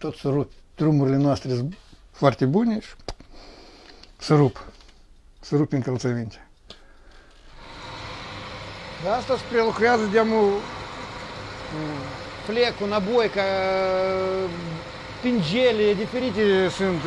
tot să rup. Drumurile noastre sunt foarte bune și să rup. Să rup încălțăminte. Asta se prelucrează de-amul mm, Flecul, naboica, ă, pingele, diferite sunt